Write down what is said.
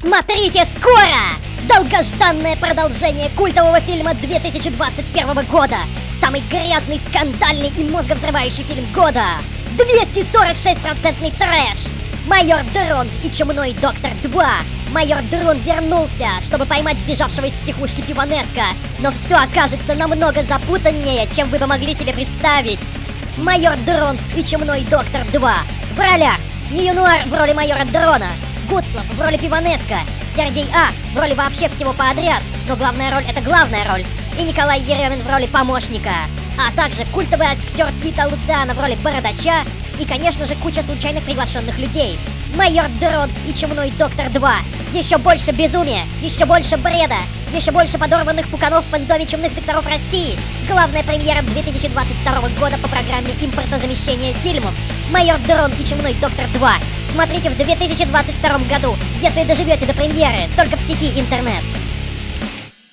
Смотрите скоро! Долгожданное продолжение культового фильма 2021 года. Самый грязный, скандальный и мозговзрывающий фильм года. 246% трэш. Майор Дрон и Чумной Доктор 2. Майор Дрон вернулся, чтобы поймать сбежавшего из психушки Пиванеска. Но все окажется намного запутаннее, чем вы бы могли себе представить. Майор Дрон и Чумной Доктор 2. В ролях Ньюнуар в роли майора Дрона, Гуцлов в роли Пиванеска, Сергей А в роли вообще всего подряд, но главная роль это главная роль, и Николай Еремин в роли помощника, а также культовый актер Тита Луциана в роли Бородача и, конечно же, куча случайных приглашенных людей. Майор Дрон и Чумной Доктор 2. Еще больше безумия, еще больше бреда, еще больше подорванных пуканов в фэндоме Чумных Докторов России. Главная премьера 2022 года по программе импортозамещения фильмов. Майор Дрон и Чумной Доктор 2. Смотрите в 2022 году, если доживете до премьеры, только в сети интернет.